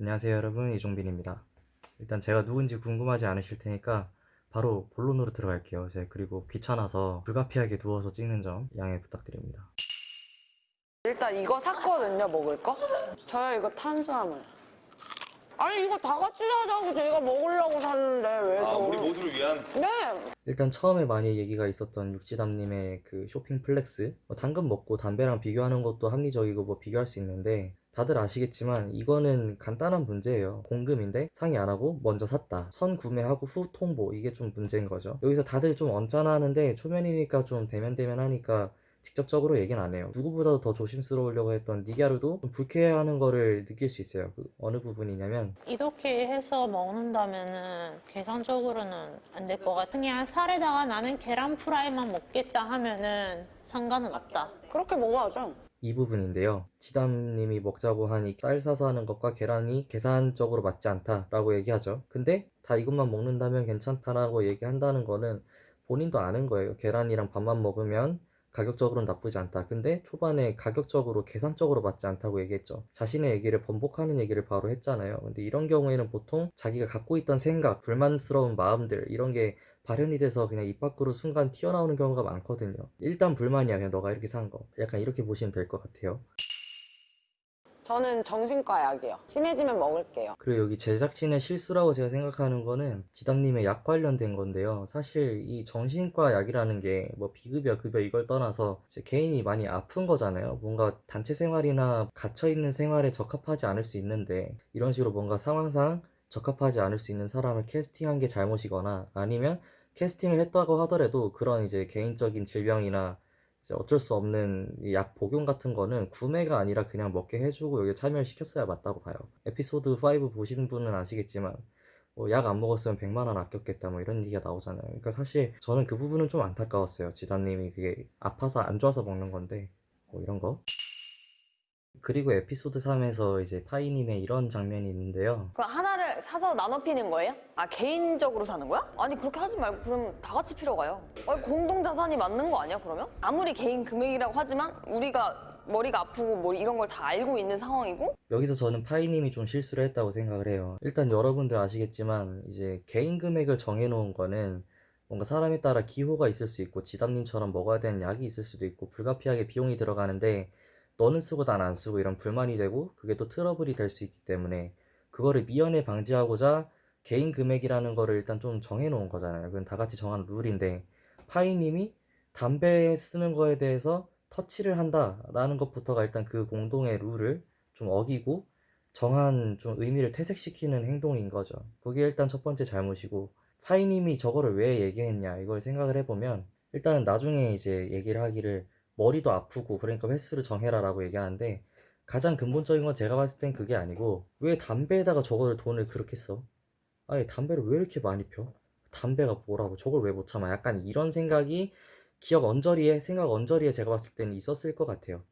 안녕하세요 여러분 이종빈입니다 일단 제가 누군지 궁금하지 않으실 테니까 바로 본론으로 들어갈게요 제가 그리고 귀찮아서 불가피하게 누워서 찍는 점 양해 부탁드립니다 일단 이거 샀거든요, 먹을 거. 저요, 이거 탄수화물. 아니, 이거 다 같이 사자고 제가 먹으려고 샀는데, 왜 아, 저. 우리 모두를 위한 네! 일단 처음에 많이 얘기가 있었던 육지담님의 그 쇼핑 flex 뭐 당근 먹고 담배랑 비교하는 것도 합리적이고 뭐 비교할 수 있는데 다들 아시겠지만 이거는 간단한 문제예요 공금인데 상의 안 하고 먼저 샀다 선 구매하고 후 통보 이게 좀 문제인 거죠 여기서 다들 좀 언짢아 하는데 초면이니까 좀 데면데면 하니까 직접적으로 얘기는 안 해요 누구보다도 더 조심스러우려고 했던 니갸르도 좀 불쾌해하는 거를 느낄 수 있어요 그 어느 부분이냐면 이렇게 해서 먹는다면은 계산적으로는 안 될 것 같아. 그냥 살에다가 나는 계란 프라이만 먹겠다 하면은 상관은 없다. 그렇게 먹어야죠. 이 부분인데요. 지담님이 먹자고 하니 쌀 사서 하는 것과 계란이 계산적으로 맞지 않다라고 얘기하죠. 근데 다 이것만 먹는다면 괜찮다라고 얘기한다는 거는 본인도 아는 거예요. 계란이랑 밥만 먹으면 가격적으로는 나쁘지 않다. 근데 초반에 가격적으로 계산적으로 맞지 않다고 얘기했죠. 자신의 얘기를 번복하는 얘기를 바로 했잖아요. 근데 이런 경우에는 보통 자기가 갖고 있던 생각, 불만스러운 마음들 이런 게 발현이 돼서 그냥 입 밖으로 순간 튀어나오는 경우가 많거든요. 일단 불만이야. 그냥 너가 이렇게 산 거. 약간 이렇게 보시면 될 것 같아요. 저는 정신과 약이요. 심해지면 먹을게요. 그리고 여기 제작진의 실수라고 제가 생각하는 거는 지담님의 약 관련된 건데요. 사실 이 정신과 약이라는 게 뭐 비급여, 급여 이걸 떠나서 개인이 많이 아픈 거잖아요. 뭔가 단체 생활이나 갇혀있는 생활에 적합하지 않을 수 있는데 이런 식으로 뭔가 상황상 적합하지 않을 수 있는 사람을 캐스팅한 게 잘못이거나 아니면 캐스팅을 했다고 하더라도 그런 이제 개인적인 질병이나 이제 어쩔 수 없는 이약 복용 같은 거는 구매가 아니라 그냥 먹게 해주고 여기 참여를 시켰어야 맞다고 봐요. 에피소드 5 보신 분은 아시겠지만 뭐 약안 먹었으면 100만 원 아꼈겠다 뭐 이런 얘기가 나오잖아요. 그러니까 사실 저는 그 부분은 좀 안타까웠어요. 지담님이 그게 아파서 안 좋아서 먹는 건데 뭐 이런 거. 그리고 에피소드 3에서 이제 파이님의 이런 장면이 있는데요. 그 하나 를 사서 나눠 피는 거예요? 아 개인적으로 사는 거야? 아니 그렇게 하지 말고 그럼 다 같이 피러 가요. 아니 공동 자산이 맞는 거 아니야 그러면? 아무리 개인 금액이라고 하지만 우리가 머리가 아프고 뭐 이런 걸 다 알고 있는 상황이고 여기서 저는 파이님이 좀 실수를 했다고 생각을 해요. 일단 여러분들 아시겠지만 이제 개인 금액을 정해놓은 거는 뭔가 사람에 따라 기호가 있을 수 있고 지담님처럼 먹어야 되는 약이 있을 수도 있고 불가피하게 비용이 들어가는데 너는 쓰고 난 안 쓰고 이런 불만이 되고 그게 또 트러블이 될 수 있기 때문에 그거를 미연에 방지하고자 개인 금액이라는 거를 일단 좀 정해놓은 거잖아요. 그건 다 같이 정한 룰인데 파이님이 담배 쓰는 거에 대해서 터치를 한다라는 것부터가 일단 그 공동의 룰을 좀 어기고 정한 좀 의미를 퇴색시키는 행동인 거죠. 그게 일단 첫 번째 잘못이고 파이님이 저거를 왜 얘기했냐 이걸 생각을 해보면 일단은 나중에 이제 얘기를 하기를 머리도 아프고 그러니까 횟수를 정해라 라고 얘기하는데 가장 근본적인 건 제가 봤을 땐 그게 아니고 왜 담배에다가 저거를 돈을 그렇게 써? 아니 담배를 왜 이렇게 많이 펴? 담배가 뭐라고 저걸 왜 못 참아? 약간 이런 생각이 기억 언저리에 생각 언저리에 제가 봤을 때는 있었을 것 같아요.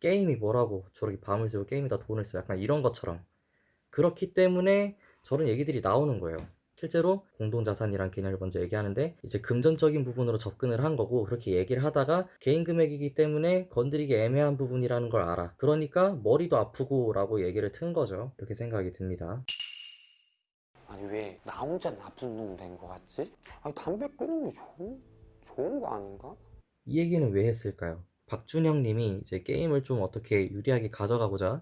게임이 뭐라고 저렇게 밤을 새고 게임에다 돈을 써 약간 이런 것처럼 그렇기 때문에 저런 얘기들이 나오는 거예요. 실제로 공동자산이란 개념을 먼저 얘기하는데 이제 금전적인 부분으로 접근을 한 거고 그렇게 얘기를 하다가 개인 금액이기 때문에 건드리기 애매한 부분이라는 걸 알아. 그러니까 머리도 아프고 라고 얘기를 튼 거죠. 이렇게 생각이 듭니다. 아니 왜 나 혼자 나쁜 놈 된 거 같지? 아니 담배 끊는 게 좋은, 좋은 거 아닌가? 이 얘기는 왜 했을까요? 박준영 님이 이제 게임을 좀 어떻게 유리하게 가져가고자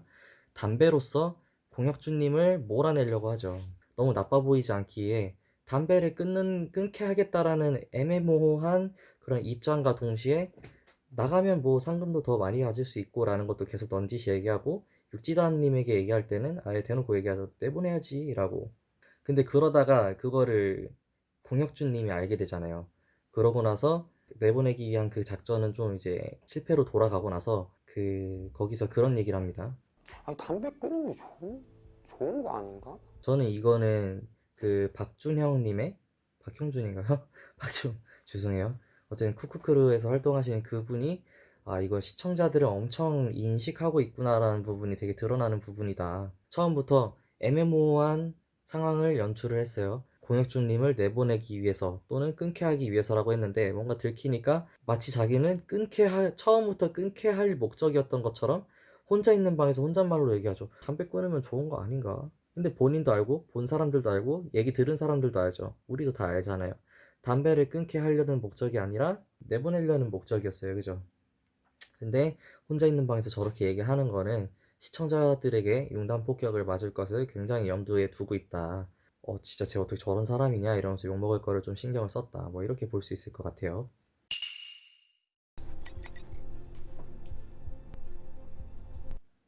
담배로서 공혁준 님을 몰아내려고 하죠. 너무 나빠 보이지 않기에 담배를 끊는, 끊게 하겠다라는 애매모호한 그런 입장과 동시에 나가면 뭐 상금도 더 많이 가질 수 있고 라는 것도 계속 넌지시 얘기하고 육지단 님에게 얘기할 때는 아예 대놓고 얘기하죠. 내보내야지 라고. 근데 그러다가 그거를 공혁준 님이 알게 되잖아요. 그러고 나서 내보내기 위한 그 작전은 좀 이제 실패로 돌아가고 나서 그 거기서 그런 얘기를 합니다. 아니 담배 끊는 게 좋은, 좋은 거 아닌가? 저는 이거는 그 박준형님의 박형준인가요? 박준 죄송해요. 어쨌든 쿠쿠크루에서 활동하시는 그분이 아 이거 시청자들을 엄청 인식하고 있구나라는 부분이 되게 드러나는 부분이다. 처음부터 애매모호한 상황을 연출을 했어요. 공혁준님을 내보내기 위해서 또는 끊게 하기 위해서라고 했는데 뭔가 들키니까 마치 자기는 끊게 할 처음부터 끊게 할 목적이었던 것처럼 혼자 있는 방에서 혼잣말로 얘기하죠. 담배 끊으면 좋은 거 아닌가? 근데 본인도 알고 본 사람들도 알고 얘기 들은 사람들도 알죠. 우리도 다 알잖아요. 담배를 끊게 하려는 목적이 아니라 내보내려는 목적이었어요. 그죠? 근데 혼자 있는 방에서 저렇게 얘기하는 거는 시청자들에게 융단 폭격을 맞을 것을 굉장히 염두에 두고 있다. 어, 진짜 쟤 어떻게 저런 사람이냐 이러면서 욕먹을 거를 좀 신경을 썼다. 뭐 이렇게 볼 수 있을 것 같아요.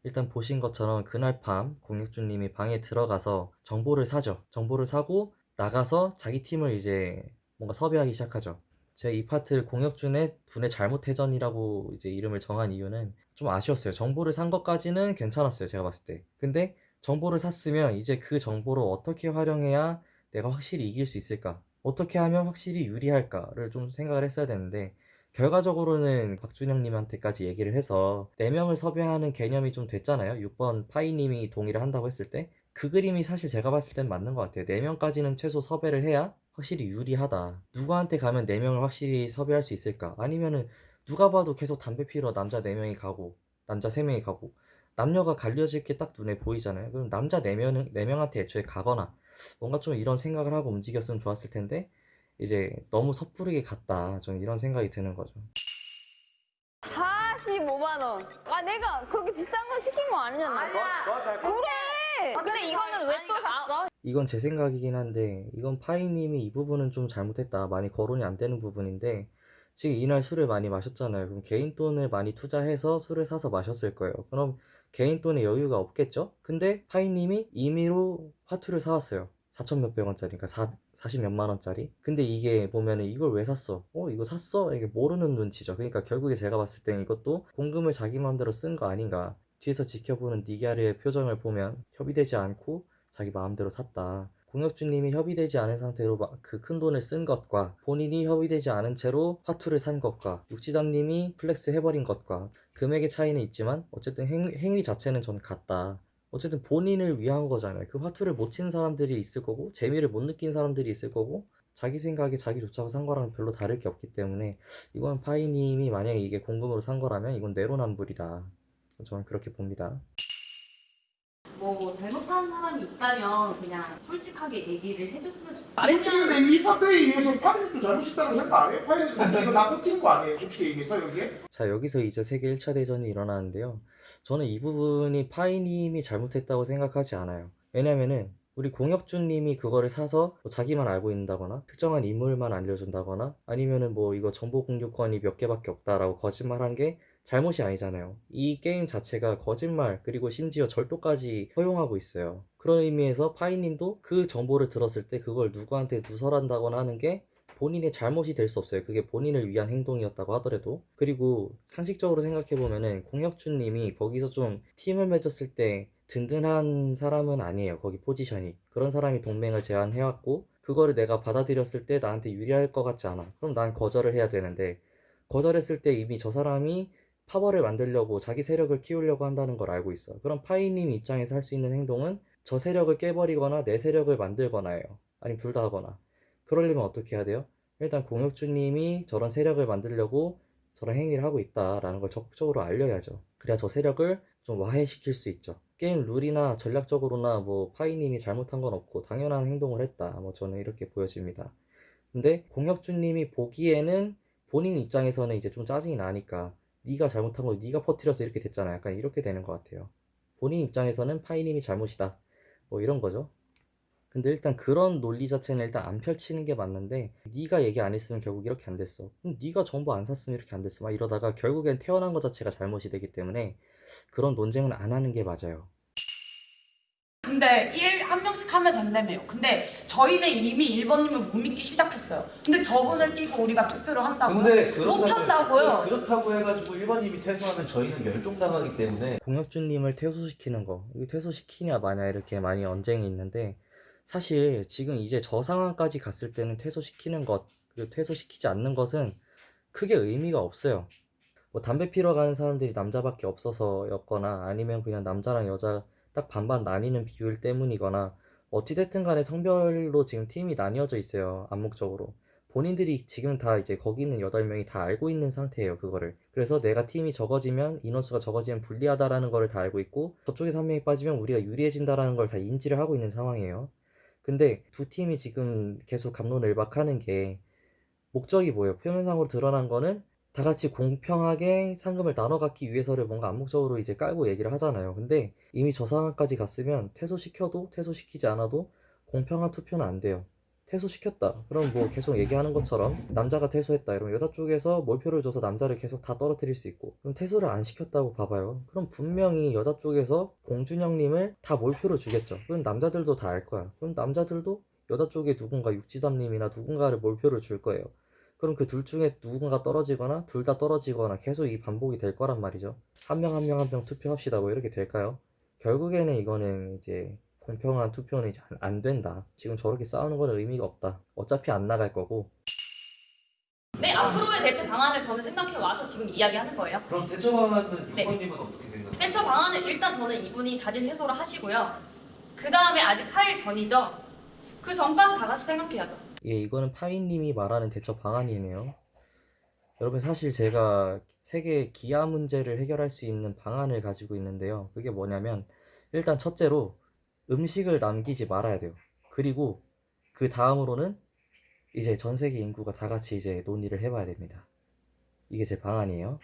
일단 보신 것처럼 그날 밤 공익주님이 방에 들어가서 정보를 사죠. 정보를 사고 나가서 자기 팀을 이제 뭔가 섭외하기 시작하죠. 제가 이 파트를 공혁준의 분의 잘못 회전이라고 이제 이름을 정한 이유는 좀 아쉬웠어요. 정보를 산 것까지는 괜찮았어요. 제가 봤을 때. 근데 정보를 샀으면 이제 그 정보를 어떻게 활용해야 내가 확실히 이길 수 있을까? 어떻게 하면 확실히 유리할까를 좀 생각을 했어야 되는데 결과적으로는 박준영님한테까지 얘기를 해서 4명을 섭외하는 개념이 좀 됐잖아요. 6번 파이님이 동의를 한다고 했을 때 그 그림이 사실 제가 봤을 땐 맞는 것 같아요. 4명까지는 최소 섭외를 해야 확실히 유리하다. 누구한테 가면 4명을 확실히 섭외할 수 있을까? 아니면은 누가 봐도 계속 담배 피러 남자 4명이 가고 남자 3명이 가고 남녀가 갈려질 게 딱 눈에 보이잖아요. 그럼 남자 4명, 4명한테 애초에 가거나 뭔가 좀 이런 생각을 하고 움직였으면 좋았을 텐데 이제 너무 섣부르게 갔다. 좀 이런 생각이 드는 거죠. 45만 원. 아 내가 그렇게 비싼 거 시킨 거 아니잖아. 그래. 근데 이거는 왜 또 샀어? 이건 제 생각이긴 한데 이건 파이님이 이 부분은 좀 잘못했다. 많이 거론이 안 되는 부분인데 지금 이날 술을 많이 마셨잖아요. 그럼 개인 돈을 많이 투자해서 술을 사서 마셨을 거예요. 그럼 개인 돈에 여유가 없겠죠? 근데 파이님이 임의로 화투를 사왔어요. 4천 몇백 원짜리, 그러니까 4, 40 몇만 원짜리. 근데 이게 보면은 이걸 왜 샀어? 어, 이거 샀어? 이게 모르는 눈치죠. 그러니까 결국에 제가 봤을 땐 이것도 공금을 자기 마음대로 쓴 거 아닌가. 뒤에서 지켜보는 니갸르의 표정을 보면 협의되지 않고 자기 마음대로 샀다. 공혁준님이 협의되지 않은 상태로 그 큰 돈을 쓴 것과 본인이 협의되지 않은 채로 화투를 산 것과 육지담님이 flex 해버린 것과 금액의 차이는 있지만 어쨌든 행, 행위 자체는 저는 같다. 어쨌든 본인을 위한 거잖아요. 그 화투를 못 친 사람들이 있을 거고 재미를 못 느낀 사람들이 있을 거고 자기 생각에 자기 좋자고 산 거랑 별로 다를 게 없기 때문에 이건 파이님이 만약에 이게 공금으로 산 거라면 이건 내로남불이다. 저는 그렇게 봅니다. 뭐 잘못한 사람이 있다면 그냥 솔직하게 얘기를 해줬으면 좋겠다. 솔직히 이 사태에 의해서 파일도 잘못했다고 생각 안 해요? 파일도 이거 나 꽂힌 거 아니에요? 솔직히 얘기해서 여기에? 자, 여기서 이제 세계 1차 대전이 일어나는데요. 저는 이 부분이 파이님이 잘못했다고 생각하지 않아요. 왜냐면은 우리 공혁준님이 그거를 사서 뭐 자기만 알고 있다거나 특정한 인물만 알려준다거나 아니면은 뭐 이거 정보 공유권이 몇 개밖에 없다라고 거짓말한 게 잘못이 아니잖아요. 이 게임 자체가 거짓말 그리고 심지어 절도까지 허용하고 있어요. 그런 의미에서 파이님도 그 정보를 들었을 때 그걸 누구한테 누설한다거나 하는 게 본인의 잘못이 될 수 없어요. 그게 본인을 위한 행동이었다고 하더라도. 그리고 상식적으로 생각해보면은 공혁준님이 거기서 좀 팀을 맺었을 때 든든한 사람은 아니에요. 거기 포지션이. 그런 사람이 동맹을 제안해왔고, 그거를 내가 받아들였을 때 나한테 유리할 것 같지 않아. 그럼 난 거절을 해야 되는데, 거절했을 때 이미 저 사람이 파벌을 만들려고 자기 세력을 키우려고 한다는 걸 알고 있어. 그럼 파이님 입장에서 할 수 있는 행동은 저 세력을 깨버리거나 내 세력을 만들거나예요. 아니면 둘 다 하거나. 그러려면 어떻게 해야 돼요? 일단 공혁주님이 저런 세력을 만들려고 저런 행위를 하고 있다라는 걸 적극적으로 알려야죠. 그래야 저 세력을 좀 와해시킬 수 있죠. 게임 룰이나 전략적으로나 뭐 파이님이 잘못한 건 없고 당연한 행동을 했다. 뭐 저는 이렇게 보여집니다. 근데 공혁주님이 보기에는 본인 입장에서는 이제 좀 짜증이 나니까 네가 잘못한 걸 네가 퍼뜨려서 이렇게 됐잖아. 약간 이렇게 되는 것 같아요. 본인 입장에서는 파이님이 잘못이다. 뭐 이런 거죠. 근데 일단 그런 논리 자체는 일단 안 펼치는 게 맞는데 네가 얘기 안 했으면 결국 이렇게 안 됐어. 네가 정보 안 샀으면 이렇게 안 됐어. 막 이러다가 결국엔 태어난 것 자체가 잘못이 되기 때문에 그런 논쟁은 안 하는 게 맞아요. 근데 1, 한 명씩 하면 된다며요. 근데 저희는 이미 1번님을 못 믿기 시작했어요. 근데 저분을 끼고 우리가 투표를 한다고요? 근데 못 한다고요? 그렇다고 해가지고 1번님이 퇴소하면 저희는 멸종당하기 때문에 공혁준님을 퇴소시키는 거 이거 퇴소시키냐 마냐 이렇게 많이 언쟁이 있는데 사실 지금 이제 저 상황까지 갔을 때는 퇴소시키는 것 퇴소시키지 않는 것은 크게 의미가 없어요 뭐 담배 피러 가는 사람들이 남자밖에 없어서였거나 아니면 그냥 남자랑 여자 딱 반반 나뉘는 비율 때문이거나 어찌됐든 간에 성별로 지금 팀이 나뉘어져 있어요 암묵적으로 본인들이 지금 다 이제 거기 있는 8명이 다 알고 있는 상태예요, 그거를. 그래서 내가 팀이 적어지면 인원수가 적어지면 불리하다라는 거를 다 알고 있고 저쪽에서 한 명이 빠지면 우리가 유리해진다라는 걸 다 인지를 하고 있는 상황이에요. 근데 두 팀이 지금 계속 갑론을 박하는 게 목적이 뭐예요? 표면상으로 드러난 거는 다 같이 공평하게 상금을 나눠 갖기 위해서를 뭔가 암묵적으로 이제 깔고 얘기를 하잖아요. 근데 이미 저 상황까지 갔으면 퇴소시켜도 퇴소시키지 않아도 공평한 투표는 안 돼요. 퇴소시켰다. 그럼 뭐 계속 얘기하는 것처럼 남자가 퇴소했다. 이러면 여자 쪽에서 몰표를 줘서 남자를 계속 다 떨어뜨릴 수 있고 그럼 퇴소를 안 시켰다고 봐봐요. 그럼 분명히 여자 쪽에서 공준영님을 다 몰표로 주겠죠. 그럼 남자들도 다 알 거야. 그럼 남자들도 여자 쪽에 누군가 육지담님이나 누군가를 몰표를 줄 거예요. 그럼 그 둘 중에 누군가 떨어지거나 둘 다 떨어지거나 계속 이 반복이 될 거란 말이죠. 한 명 한 명 한 명 투표합시다. 뭐 이렇게 될까요? 결국에는 이거는 이제 공평한 투표는 이제 안- 안 된다. 지금 저렇게 싸우는 거는 의미가 없다. 어차피 안 나갈 거고 네, 앞으로의 대체 방안을 저는 생각해 와서 지금 이야기하는 거예요. 그럼 대처 방안은 네. 유권님은 어떻게 생각해요? 대처 방안은 일단 저는 이분이 자진 퇴소를 하시고요. 그 다음에 아직 8일 전이죠. 그 전까지 다 같이 생각해야죠. 예, 이거는 파이님이 말하는 대처 방안이네요. 여러분 사실 제가 세계 기아 문제를 해결할 수 있는 방안을 가지고 있는데요. 그게 뭐냐면 일단 첫째로 음식을 남기지 말아야 돼요. 그리고 그 다음으로는 이제 전 세계 인구가 다 같이 이제 논의를 해봐야 됩니다. 이게 제 방안이에요.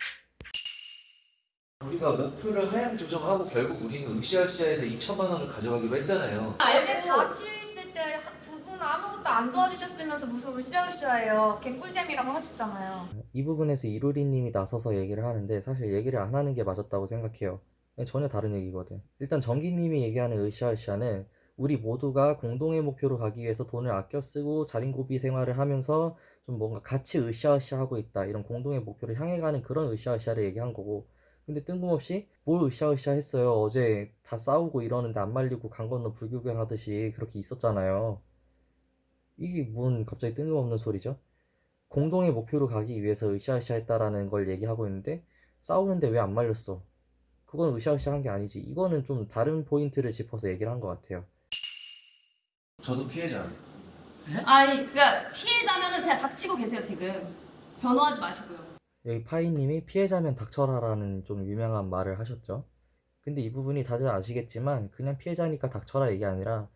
우리가 목표를 하향 조정하고 결국 우리는 으쌰으쌰해서 2천만 원을 가져가기로 했잖아요. 있을 때 두분 아무것도 안 도와주셨으면서 무슨 으쌰으쌰해요. 개꿀잼이라고 하셨잖아요. 이 부분에서 이루리님이 나서서 얘기를 하는데 사실 얘기를 안 하는 게 맞았다고 생각해요. 전혀 다른 얘기거든. 일단 정기님이 얘기하는 으쌰으쌰는 우리 모두가 공동의 목표로 가기 위해서 돈을 아껴 쓰고 자린고비 생활을 하면서 좀 뭔가 같이 으쌰으쌰 하고 있다. 이런 공동의 목표를 향해 가는 그런 으쌰으쌰를 얘기한 거고. 근데 뜬금없이 뭘 으쌰으쌰 했어요. 어제 다 싸우고 이러는데 안 말리고 강 건너 불구경 하듯이 그렇게 있었잖아요. 이게 뭔 갑자기 뜬금없는 소리죠? 공동의 목표로 가기 위해서 으쌰으쌰 했다라는 걸 얘기하고 있는데 싸우는데 왜 안 말렸어? 그건 으쌰으쌰 한게 아니지. 이거는 좀 다른 포인트를 짚어서 얘기를 한 것 같아요. 저도 피해자. 아니, 그니까 피해자면은 그냥 닥치고 계세요, 지금. 변호하지 마시고요. 여기 파이님이 피해자면 닥쳐라라는 좀 유명한 말을 하셨죠. 근데 이 부분이 다들 아시겠지만 그냥 피해자니까 닥쳐라 얘기 아니라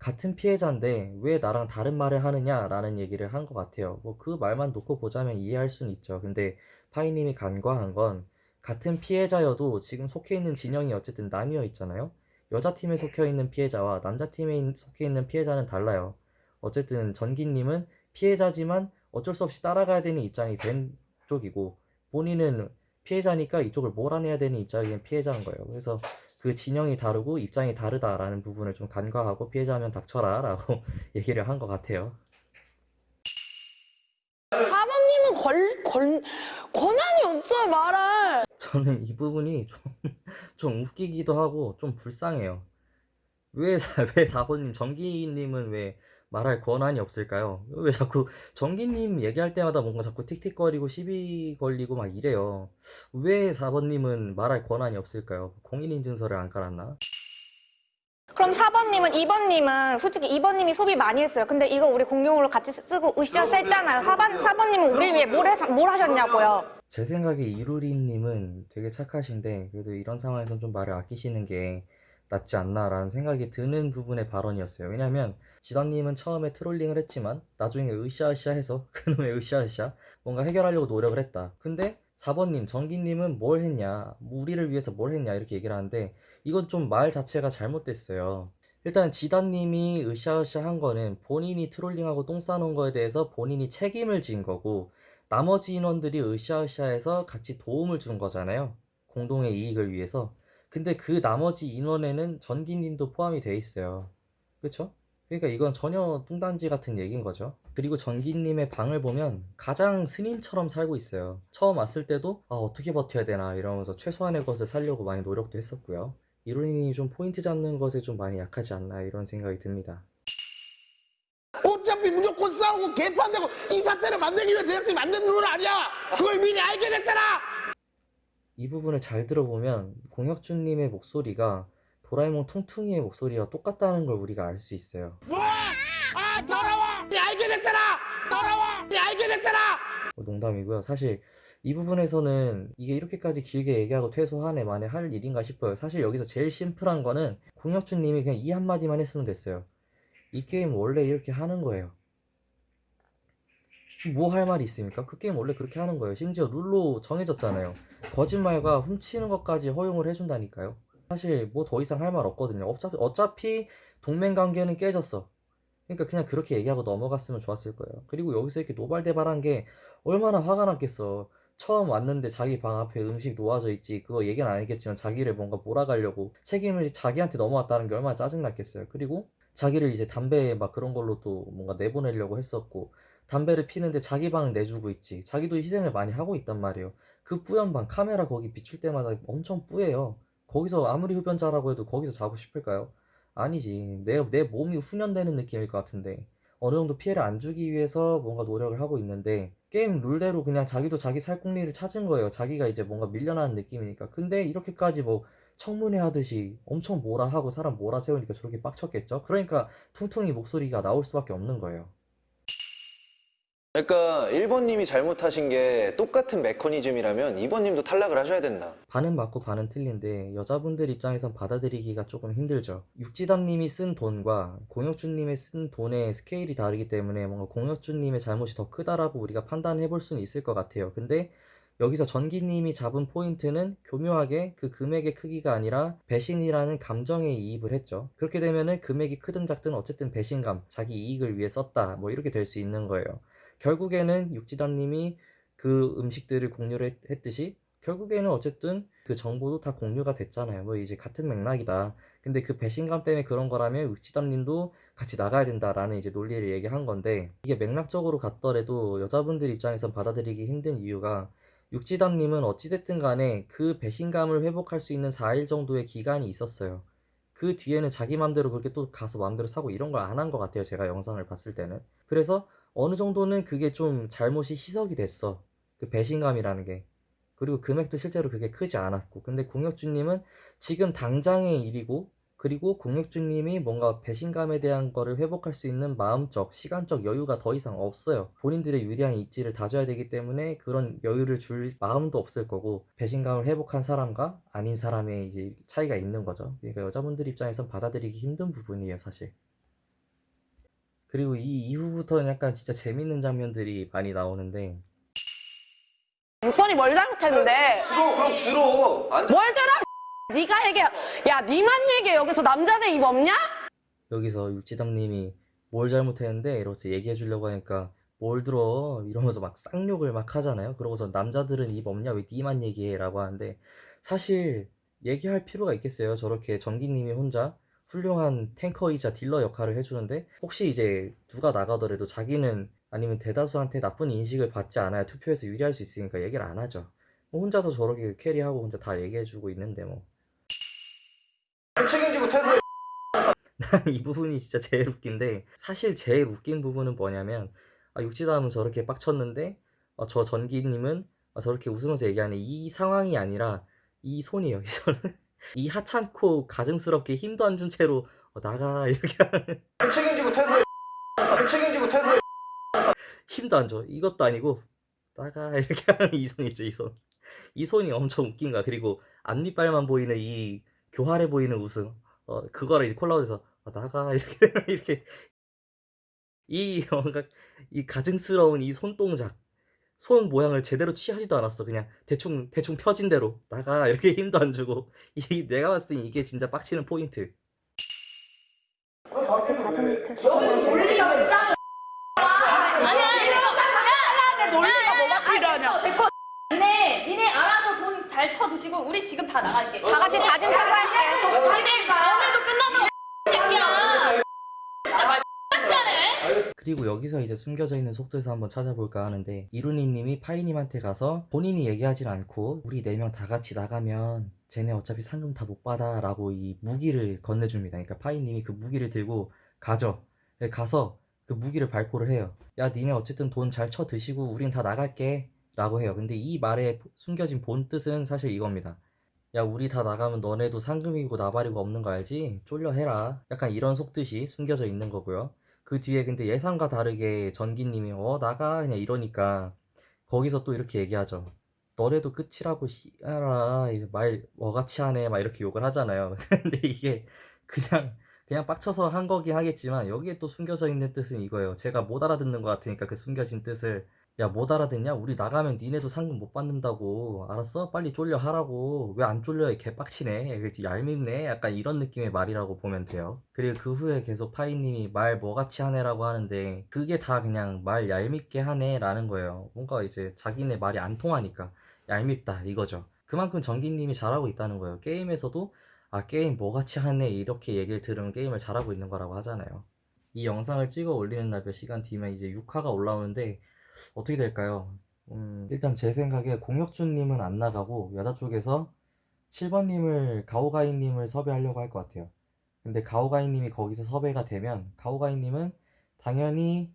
같은 피해자인데 왜 나랑 다른 말을 하느냐라는 얘기를 한 것 같아요. 뭐 그 말만 놓고 보자면 이해할 수는 있죠. 근데 파이님이 간과한 건 같은 피해자여도 지금 속해 있는 진영이 어쨌든 나뉘어 있잖아요. 여자 팀에 속해 있는 피해자와 남자 팀에 속해 있는 피해자는 달라요. 어쨌든 전기님은 피해자지만 어쩔 수 없이 따라가야 되는 입장이 된 쪽이고 본인은 피해자니까 이쪽을 몰아내야 되는 입장인 피해자인 거예요. 그래서 그 진영이 다르고 입장이 다르다라는 부분을 좀 간과하고 피해자면 닥쳐라 라고 얘기를 한 것 같아요. 4번님은 걸, 걸, 권한이 없어요, 말할. 저는 이 부분이 좀, 좀 웃기기도 하고 좀 불쌍해요. 왜, 사- 왜 4번님, 정기님은 왜 말할 권한이 없을까요? 왜 자꾸 정기님 얘기할 때마다 뭔가 자꾸 틱틱거리고 시비 걸리고 막 이래요. 왜 4번님은 말할 권한이 없을까요? 공인인증서를 안 깔았나? 그럼 4번님은 2번님은 솔직히 2번님이 소비 많이 했어요. 근데 이거 우리 공용으로 같이 쓰고 으쌰으쌰 했잖아요. 4번, 4번님은 우리 위해 뭘, 하셨, 뭘 하셨냐고요. 제 생각에 이루리님은 되게 착하신데 그래도 이런 상황에선 좀 말을 아끼시는 게 낫지 않나라는 생각이 드는 부분의 발언이었어요. 왜냐면 지단님은 처음에 트롤링을 했지만 나중에 으쌰으쌰 해서 그놈의 으쌰으쌰 뭔가 해결하려고 노력을 했다. 근데 4번님, 정기님은 뭘 했냐, 우리를 위해서 뭘 했냐 이렇게 얘기를 하는데 이건 좀 말 자체가 잘못됐어요. 일단 지단님이 으쌰으쌰 한 거는 본인이 트롤링하고 똥 싸놓은 거에 대해서 본인이 책임을 진 거고 나머지 인원들이 으쌰으쌰해서 같이 도움을 준 거잖아요. 공동의 이익을 위해서. 근데 그 나머지 인원에는 전기님도 포함이 돼 있어요. 그쵸? 그러니까 이건 전혀 뚱딴지 같은 얘기인 거죠. 그리고 전기님의 방을 보면 가장 스님처럼 살고 있어요. 처음 왔을 때도 아, 어떻게 버텨야 되나 이러면서 최소한의 것을 살려고 많이 노력도 했었고요. 이론이 좀 포인트 잡는 것에 좀 많이 약하지 않나 이런 생각이 듭니다. 어차피 무조건 싸우고 개판되고 이 사태를 만들기 위해 제작진이 만든 룰 아니야. 그걸 미리 알게 됐잖아. 이 부분을 잘 들어보면 공혁준님의 목소리가 도라에몽 퉁퉁이의 목소리와 똑같다는 걸 우리가 알 수 있어요. 아 더러워. 미리 알게 됐잖아. 돌아와! 네 알게 됐잖아! 뭐 농담이고요. 사실 이 부분에서는 이게 이렇게까지 길게 얘기하고 퇴소하네 만에 할 일인가 싶어요. 사실 여기서 제일 심플한 거는 공혁준 님이 그냥 이 한마디만 했으면 됐어요. 이 게임 원래 이렇게 하는 거예요. 뭐 할 말이 있습니까? 그 게임 원래 그렇게 하는 거예요. 심지어 룰로 정해졌잖아요. 거짓말과 훔치는 것까지 허용을 해준다니까요. 사실 뭐 더 이상 할 말 없거든요. 어차피, 어차피 동맹 관계는 깨졌어. 그러니까 그냥 그렇게 얘기하고 넘어갔으면 좋았을 거예요. 그리고 여기서 이렇게 노발대발한 게 얼마나 화가 났겠어. 처음 왔는데 자기 방 앞에 음식 놓아져 있지. 그거 얘기는 안 했겠지만 자기를 뭔가 몰아가려고 책임을 자기한테 넘어왔다는 게 얼마나 짜증났겠어요. 그리고 자기를 이제 담배 막 그런 걸로 또 뭔가 내보내려고 했었고 담배를 피는데 자기 방을 내주고 있지. 자기도 희생을 많이 하고 있단 말이에요. 그 뿌연 방 카메라 거기 비출 때마다 엄청 뿌예요. 거기서 아무리 흡연자라고 해도 거기서 자고 싶을까요? 아니지. 내, 내 몸이 훈련되는 느낌일 것 같은데. 어느 정도 피해를 안 주기 위해서 뭔가 노력을 하고 있는데, 게임 룰대로 그냥 자기도 자기 살 궁리를 찾은 거예요. 자기가 이제 뭔가 밀려나는 느낌이니까. 근데 이렇게까지 뭐 청문회 하듯이 엄청 뭐라 하고 사람 몰아 세우니까 저렇게 빡쳤겠죠? 그러니까 퉁퉁이 목소리가 나올 수밖에 없는 거예요. 그러니까 1번님이 잘못하신 게 똑같은 메커니즘이라면 2번님도 탈락을 하셔야 된다. 반은 맞고 반은 틀린데 여자분들 입장에선 받아들이기가 조금 힘들죠. 육지담님이 쓴 돈과 공혁준님의 쓴 돈의 스케일이 다르기 때문에 뭔가 공혁준님의 잘못이 더 크다라고 우리가 판단해 볼 수는 있을 것 같아요. 근데 여기서 전기님이 잡은 포인트는 교묘하게 그 금액의 크기가 아니라 배신이라는 감정에 이입을 했죠. 그렇게 되면은 금액이 크든 작든 어쨌든 배신감, 자기 이익을 위해 썼다. 뭐 이렇게 될 수 있는 거예요. 결국에는 육지담님이 그 음식들을 공유를 했- 했듯이 결국에는 어쨌든 그 정보도 다 공유가 됐잖아요. 뭐 이제 같은 맥락이다. 근데 그 배신감 때문에 그런 거라면 육지담님도 같이 나가야 된다라는 이제 논리를 얘기한 건데 이게 맥락적으로 갔더라도 여자분들 입장에선 받아들이기 힘든 이유가 육지담님은 어찌됐든 간에 그 배신감을 회복할 수 있는 4일 정도의 기간이 있었어요. 그 뒤에는 자기 맘대로 그렇게 또 가서 맘대로 사고 이런 걸 안 한 것 같아요. 제가 영상을 봤을 때는. 그래서 어느 정도는 그게 좀 잘못이 희석이 됐어. 그 배신감이라는 게. 그리고 금액도 실제로 그게 크지 않았고. 근데 공혁주님은 지금 당장의 일이고, 그리고 공혁주님이 뭔가 배신감에 대한 거를 회복할 수 있는 마음적, 시간적 여유가 더 이상 없어요. 본인들의 유리한 입지를 다져야 되기 때문에 그런 여유를 줄 마음도 없을 거고, 배신감을 회복한 사람과 아닌 사람의 이제 차이가 있는 거죠. 그러니까 여자분들 입장에선 받아들이기 힘든 부분이에요, 사실. 그리고 이 이후부터는 약간 진짜 재밌는 장면들이 많이 나오는데 6번이 뭘 잘못했는데? 들어 그럼 들어. 안뭘 들어? 네가 얘기해. 야, 니만 얘기해. 여기서 남자들 입 없냐? 여기서 육지담님이 뭘 잘못했는데 이러면서 얘기해 주려고 하니까 뭘 들어 이러면서 막 쌍욕을 막 하잖아요. 그러고서 남자들은 입 없냐 왜 니만 얘기해 라고 하는데 사실 얘기할 필요가 있겠어요. 저렇게 전기님이 혼자 훌륭한 탱커이자 딜러 역할을 해주는데 혹시 이제 누가 나가더라도 자기는 아니면 대다수한테 나쁜 인식을 받지 않아야 투표에서 유리할 수 있으니까 얘기를 안 하죠. 뭐 혼자서 저렇게 캐리하고 혼자 다 얘기해주고 있는데 뭐. 책임지고 퇴소해. 이 부분이 진짜 제일 웃긴데 사실 제일 웃긴 부분은 뭐냐면 아, 육지담은 저렇게 빡쳤는데 어, 저 전기님은 아, 저렇게 웃으면서 얘기하는 이 상황이 아니라 이 손이에요 이 손은 이 하찮고 가증스럽게 힘도 안 준 채로 어, 나가 이렇게 하는 책임지고 퇴소해. 책임지고 퇴소해. 힘도 안 줘. 이것도 아니고 나가 이렇게 하는 이 손이죠, 이 손. 이 손이 엄청 웃긴 거야. 그리고 앞니빨만 보이는 이 교활해 보이는 웃음. 어, 그거를 이제 콜라우드에서 아, 나가 이렇게 이렇게 이 뭔가 이 가증스러운 이 손동작. 손 모양을 제대로 취하지도 않았어. 그냥 대충 대충 펴진 대로 나가 이렇게 힘도 안 주고 이 내가 봤을 땐 이게 진짜 빡치는 포인트. 어떻게 자진 퇴소? 논리가 뭐가 필요하냐? 됐고 니네 니네 알아서 돈 잘 쳐드시고 우리 지금 다 나갈게. 다 같이 자진 퇴소할게. 니네 오늘도 끝나도 새끼야. 진짜 말 같이 하네. 그리고 여기서 이제 숨겨져 있는 속도에서 한번 찾아볼까 하는데 이루니님이 파이님한테 가서 본인이 얘기하지 않고 우리 네 명 다 같이 나가면 쟤네 어차피 상금 다 못 받아 라고 이 무기를 건네줍니다. 그러니까 파이님이 그 무기를 들고 가죠. 네, 가서 그 무기를 발포를 해요. 야 니네 어쨌든 돈 잘 쳐 드시고 우린 다 나갈게 라고 해요. 근데 이 말의 숨겨진 본 뜻은 사실 이겁니다. 야 우리 다 나가면 너네도 상금이고 나발이고 없는 거 알지? 쫄려 해라. 약간 이런 속뜻이 숨겨져 있는 거고요 그 뒤에 근데 예상과 다르게 전기님이 어 나가 그냥 이러니까 거기서 또 이렇게 얘기하죠. 너래도 끝이라고 이제 말 뭐같이 하네 막 이렇게 욕을 하잖아요. 근데 이게 그냥 그냥 빡쳐서 한 거긴 하겠지만 여기에 또 숨겨져 있는 뜻은 이거예요. 제가 못 알아듣는 것 같으니까 그 숨겨진 뜻을 야 못 알아듣냐? 우리 나가면 니네도 상금 못 받는다고. 알았어? 빨리 쫄려 하라고. 왜 안 쫄려? 개빡치네. 왜 얄밉네. 약간 이런 느낌의 말이라고 보면 돼요. 그리고 그 후에 계속 파이님이 말 뭐같이 하네라고 하는데 그게 다 그냥 말 얄밉게 하네 라는 거예요. 뭔가 이제 자기네 말이 안 통하니까. 얄밉다 이거죠. 그만큼 전기님이 잘하고 있다는 거예요. 게임에서도 아 게임 뭐같이 하네 이렇게 얘기를 들으면 게임을 잘하고 있는 거라고 하잖아요. 이 영상을 찍어 올리는 날 몇 시간 뒤면 이제 6화가 올라오는데 어떻게 될까요? 음, 일단 제 생각에 공혁준님은 안 나가고 여자 쪽에서 7번님을 가오가이님을 섭외하려고 할 것 같아요. 근데 가오가이님이 거기서 섭외가 되면 가오가이님은 당연히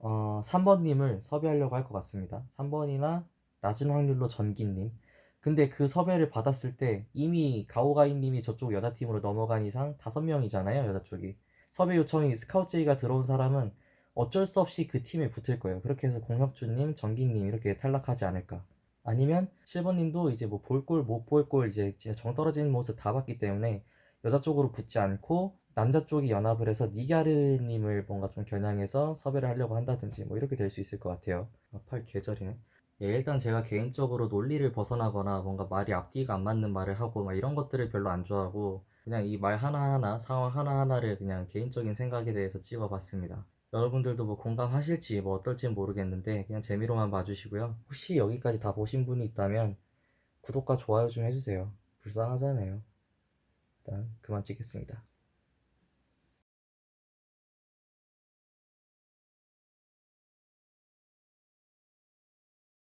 어, 3번님을 섭외하려고 할 것 같습니다. 3번이나 낮은 확률로 전기님. 근데 그 섭외를 받았을 때 이미 가오가이님이 저쪽 여자팀으로 넘어간 이상 5명이잖아요, 여자 쪽이. 섭외 요청이 스카우트제이가 들어온 사람은 어쩔 수 없이 그 팀에 붙을 거예요. 그렇게 해서 공혁주님, 정기님 이렇게 탈락하지 않을까. 아니면 7번님도 이제 뭐 볼 골 못 볼 골 이제 진짜 정 떨어지는 모습 다 봤기 때문에 여자 쪽으로 붙지 않고 남자 쪽이 연합을 해서 니가르님을 뭔가 좀 겨냥해서 섭외를 하려고 한다든지 뭐 이렇게 될 수 있을 것 같아요. 아, 팔 계절이네. 예, 일단 제가 개인적으로 논리를 벗어나거나 뭔가 말이 앞뒤가 안 맞는 말을 하고 막 이런 것들을 별로 안 좋아하고 그냥 이 말 하나하나 상황 하나하나를 그냥 개인적인 생각에 대해서 찍어봤습니다. 여러분들도 뭐 공감하실지 뭐 어떨지 모르겠는데 그냥 재미로만 봐주시고요. 혹시 여기까지 다 보신 분이 있다면 구독과 좋아요 좀 해주세요. 불쌍하잖아요. 일단 그만 찍겠습니다.